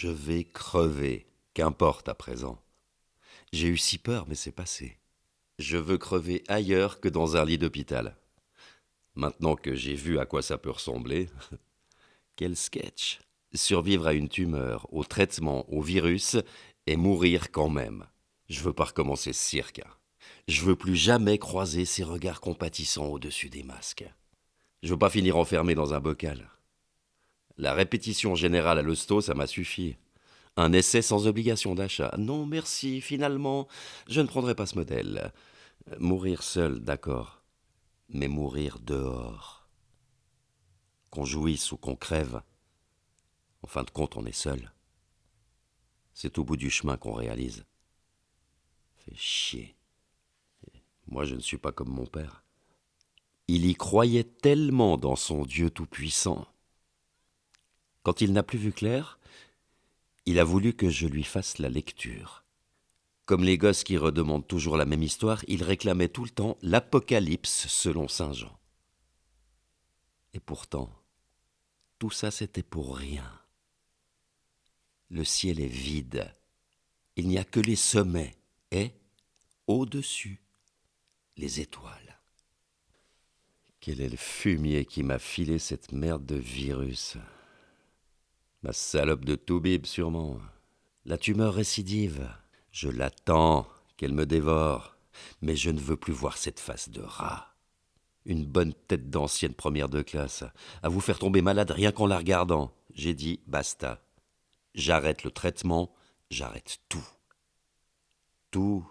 Je vais crever, qu'importe à présent. J'ai eu si peur, mais c'est passé. Je veux crever ailleurs que dans un lit d'hôpital. Maintenant que j'ai vu à quoi ça peut ressembler, quel sketch Survivre à une tumeur, au traitement, au virus, et mourir quand même. Je veux pas recommencer ce cirque. Je veux plus jamais croiser ces regards compatissants au-dessus des masques. Je veux pas finir enfermé dans un bocal. La répétition générale à l'hosto, ça m'a suffi. Un essai sans obligation d'achat. Non, merci, finalement, je ne prendrai pas ce modèle. Mourir seul, d'accord. Mais mourir dehors. Qu'on jouisse ou qu'on crève. En fin de compte, on est seul. C'est au bout du chemin qu'on réalise. Fait chier. Moi, je ne suis pas comme mon père. Il y croyait tellement dans son Dieu tout-puissant. Quand il n'a plus vu clair, il a voulu que je lui fasse la lecture. Comme les gosses qui redemandent toujours la même histoire, il réclamait tout le temps l'Apocalypse selon Saint Jean. Et pourtant, tout ça c'était pour rien. Le ciel est vide. Il n'y a que les sommets et, au-dessus, les étoiles. Quel est le fumier qui m'a filé cette merde de virus? Ma salope de Toubib, sûrement. La tumeur récidive. Je l'attends, qu'elle me dévore. Mais je ne veux plus voir cette face de rat. Une bonne tête d'ancienne première de classe, à vous faire tomber malade rien qu'en la regardant. J'ai dit basta. J'arrête le traitement, j'arrête tout. Tout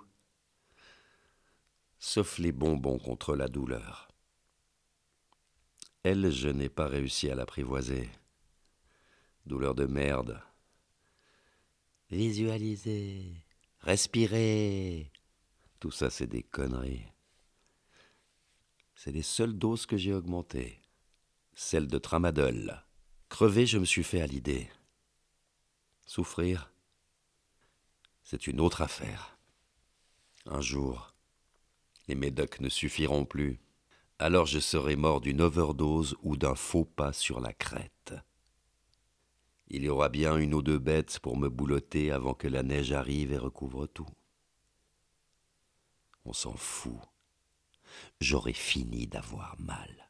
sauf les bonbons contre la douleur. Elle, je n'ai pas réussi à l'apprivoiser. Douleur de merde. Visualiser, respirer, tout ça c'est des conneries. C'est les seules doses que j'ai augmentées. Celle de tramadol. Crever, je me suis fait à l'idée. Souffrir, c'est une autre affaire. Un jour, les médocs ne suffiront plus. Alors je serai mort d'une overdose ou d'un faux pas sur la crête. Il y aura bien une ou deux bêtes pour me boulotter avant que la neige arrive et recouvre tout. On s'en fout. J'aurai fini d'avoir mal.